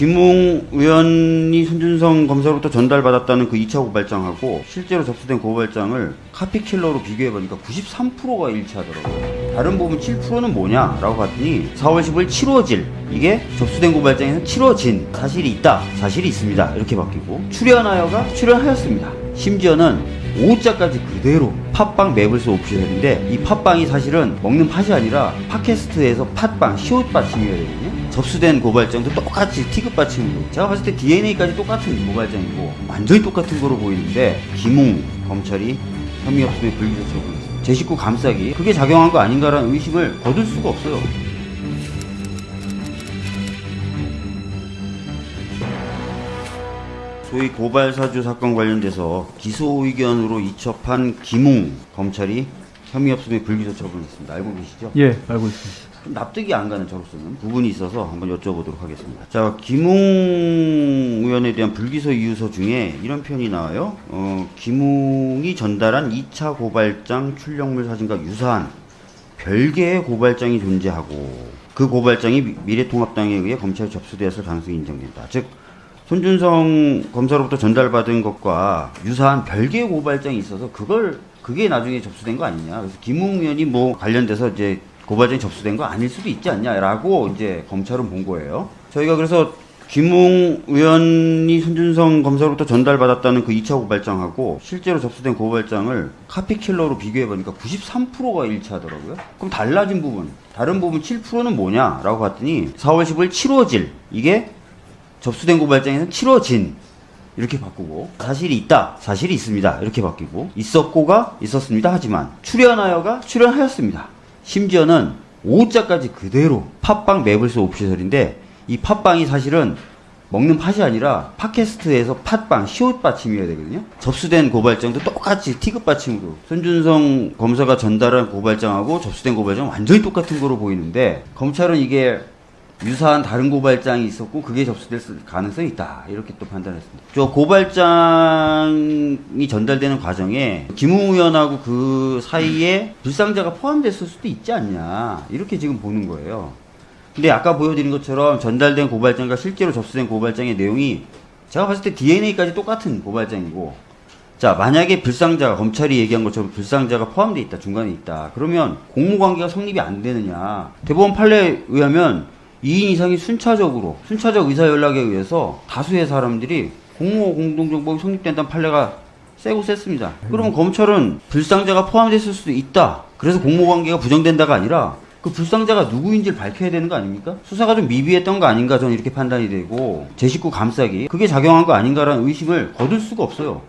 김웅 의원이 손준성 검사로부터 전달받았다는 그 2차 고발장하고 실제로 접수된 고발장을 카피킬러로 비교해보니까 93%가 일치하더라고요. 다른 부분 7%는 뭐냐라고 봤더니 4월 15일 치루어질. 이게 접수된 고발장에서 치루어진 사실이 있다. 사실이 있습니다. 이렇게 바뀌고 출연하여가 출연하였습니다. 심지어는 오자까지 그대로 팟빵 매블스 오피셜인데 이 팟빵이 사실은 먹는 팥이 아니라 팟캐스트에서 팟빵 시옷 받침이거든요. 접수된 고발장도 똑같이 티급 받침으로. 제가 봤을 때 DNA까지 똑같은 고발장이고 완전히 똑같은 거로 보이는데 김웅 검찰이 혐의 없음에 불기소 처분했습니다. 제 식구 감싸기. 그게 작용한 거 아닌가라는 의심을 거둘 수가 없어요 소위 고발 사주 사건 관련돼서 기소 의견으로 이첩한 김웅 검찰이 혐의 없음에 불기소 처분했습니다. 알고 계시죠? 예, 알고 있습니다. 좀 납득이 안 가는 저로서는 부분이 있어서 한번 여쭤보도록 하겠습니다. 자, 김웅 의원에 대한 불기소 이유서 중에 이런 표현이 나와요. 어, 김웅이 전달한 2차 고발장 출력물 사진과 유사한 별개의 고발장이 존재하고 그 고발장이 미- 미래통합당에 의해 검찰에 접수되었을 가능성이 인정된다. 즉 손준성 검사로부터 전달받은 것과 유사한 별개의 고발장이 있어서 그걸 그게 나중에 접수된 거 아니냐. 그래서 김웅 의원이 뭐 관련돼서 이제 고발장이 접수된 거 아닐 수도 있지 않냐라고 이제 검찰은 본 거예요. 저희가 그래서 김웅 의원이 손준성 검사로부터 전달받았다는 그 2차 고발장하고 실제로 접수된 고발장을 카피킬러로 비교해보니까 93%가 일치하더라고요. 그럼 달라진 부분, 다른 부분 7%는 뭐냐라고 봤더니 4월 15일 치루어질 이게 접수된 고발장에는 치러진. 이렇게 바꾸고 사실이 있다 사실이 있습니다. 이렇게 바뀌고 있었고가 있었습니다. 하지만 출연하여가 출연하였습니다. 심지어는 오자까지 그대로 팟빵 매블스 오피셜인데 이 팟빵이 사실은 먹는 팥이 아니라 팟캐스트에서 팟빵 시옷 받침이어야 되거든요. 접수된 고발장도 똑같이 티급 받침으로. 손준성 검사가 전달한 고발장하고 접수된 고발장 완전히 똑같은 거로 보이는데 검찰은 이게 유사한 다른 고발장이 있었고 그게 접수될 수- 가능성이 있다 이렇게 또 판단했습니다. 저 고발장이 전달되는 과정에 김웅 의원하고 그 사이에 불상자가 포함됐을 수도 있지 않냐 이렇게 지금 보는 거예요. 근데 아까 보여드린 것처럼 전달된 고발장과 실제로 접수된 고발장의 내용이 제가 봤을 때 DNA까지 똑같은 고발장이고 자 만약에 불상자가 검찰이 얘기한 것처럼 불상자가 포함되어 있다 중간에 있다 그러면 공모관계가 성립이 안 되느냐 대법원 판례에 의하면 2인 이상이 순차적으로 순차적 의사 연락에 의해서 다수의 사람들이 공모 공동정법이 성립된다는 판례가 세고 셌습니다. 그러면 검찰은 불상자가 포함됐을 수도 있다. 그래서 공모관계가 부정된다가 아니라 그 불상자가 누구인지를 밝혀야 되는 거 아닙니까? 수사가 좀 미비했던 거 아닌가 저는 이렇게 판단이 되고 제 식구 감싸기 그게 작용한 거 아닌가라는 의심을 거둘 수가 없어요.